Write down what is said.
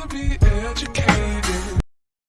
to be educated.